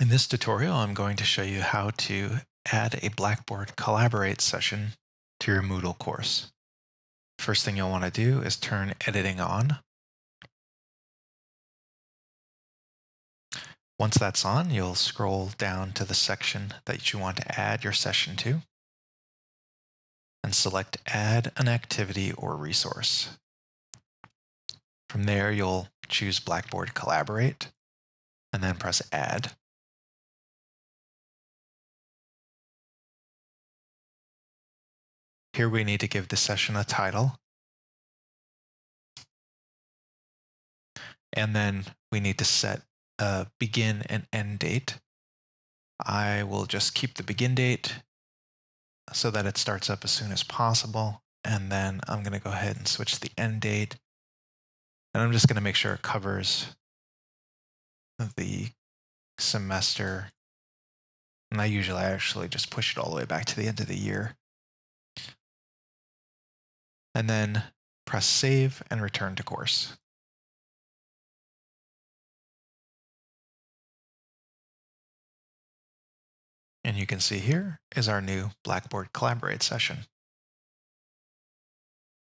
In this tutorial, I'm going to show you how to add a Blackboard Collaborate session to your Moodle course. First thing you'll want to do is turn editing on. Once that's on, you'll scroll down to the section that you want to add your session to and select Add an Activity or Resource. From there, you'll choose Blackboard Collaborate and then press Add. Here we need to give the session a title. And then we need to set a begin and end date. I will just keep the begin date so that it starts up as soon as possible. And then I'm going to go ahead and switch the end date. And I'm just going to make sure it covers the semester. And I usually actually just push it all the way back to the end of the year and then press save and return to course. And you can see here is our new Blackboard Collaborate session.